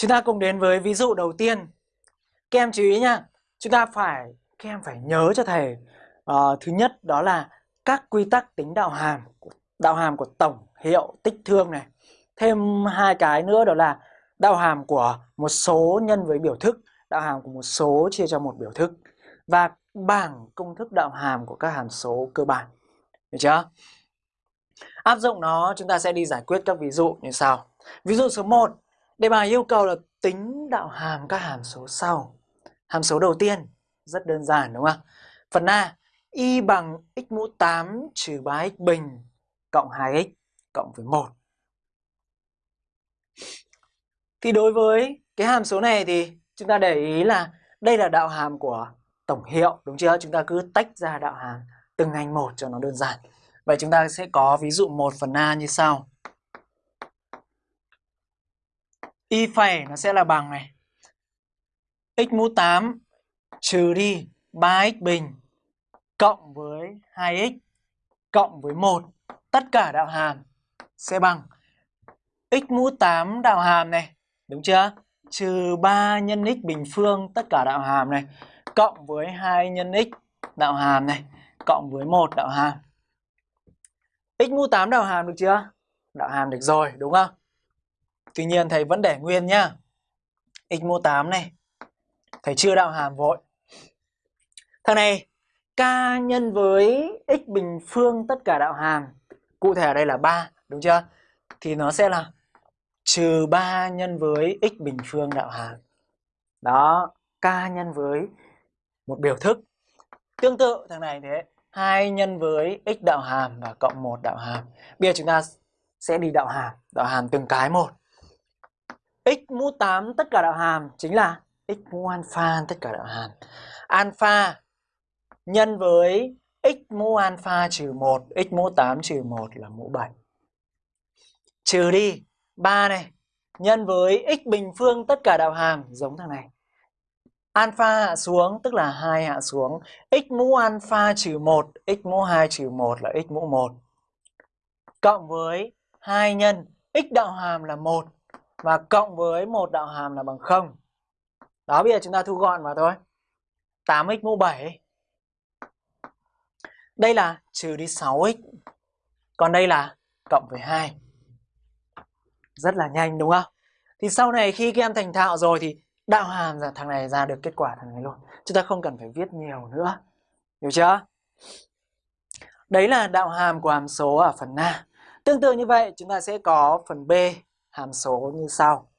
Chúng ta cùng đến với ví dụ đầu tiên. Các em chú ý nha, chúng ta phải các em phải nhớ cho thầy uh, thứ nhất đó là các quy tắc tính đạo hàm đạo hàm của tổng hiệu tích thương này. Thêm hai cái nữa đó là đạo hàm của một số nhân với biểu thức, đạo hàm của một số chia cho một biểu thức và bảng công thức đạo hàm của các hàm số cơ bản. Được chưa? Áp dụng nó chúng ta sẽ đi giải quyết các ví dụ như sau. Ví dụ số 1, đề bài yêu cầu là tính đạo hàm các hàm số sau. Hàm số đầu tiên rất đơn giản đúng không? Phần A, y bằng x mũ 8 trừ 3x bình cộng 2x cộng với 1. Thì đối với cái hàm số này thì chúng ta để ý là đây là đạo hàm của tổng hiệu đúng chưa? Chúng ta cứ tách ra đạo hàm từng ngành một cho nó đơn giản. Vậy chúng ta sẽ có ví dụ 1 phần A như sau. Y phẩy nó sẽ là bằng này. x mũ 8 trừ đi 3x bình cộng với 2x cộng với 1. Tất cả đạo hàm sẽ bằng x mũ 8 đạo hàm này, đúng chưa? Trừ 3 nhân x bình phương tất cả đạo hàm này cộng với 2 nhân x đạo hàm này cộng với 1 đạo hàm. x mũ 8 đạo hàm được chưa? Đạo hàm được rồi, đúng không? Tuy nhiên thầy vẫn để nguyên nhá. x mũ 8 này thầy chưa đạo hàm vội. Thằng này k nhân với x bình phương tất cả đạo hàm. Cụ thể ở đây là 3, đúng chưa? Thì nó sẽ là trừ 3 nhân với x bình phương đạo hàm. Đó, k nhân với một biểu thức. Tương tự thằng này thế, 2 nhân với x đạo hàm và cộng 1 đạo hàm. Bây giờ chúng ta sẽ đi đạo hàm, đạo hàm từng cái một x mũ 8 tất cả đạo hàm chính là x mũ alpha tất cả đạo hàm. Alpha nhân với x mũ alpha trừ 1, x mũ 8 trừ 1 là mũ 7. Trừ đi 3 này, nhân với x bình phương tất cả đạo hàm giống thằng này. Alpha hạ xuống tức là 2 hạ xuống, x mũ alpha trừ 1, x mũ 2 trừ 1 là x mũ 1. Cộng với 2 nhân x đạo hàm là 1 và cộng với một đạo hàm là bằng 0. Đó, bây giờ chúng ta thu gọn vào thôi. 8x mũ 7 đây là trừ đi 6x. Còn đây là cộng với 2. Rất là nhanh, đúng không? Thì sau này khi các em thành thạo rồi thì đạo hàm là thằng này ra được kết quả thằng này luôn. Chúng ta không cần phải viết nhiều nữa. Hiểu chưa? Đấy là đạo hàm của hàm số ở phần A. Tương tự như vậy, chúng ta sẽ có phần B hàm số như sau.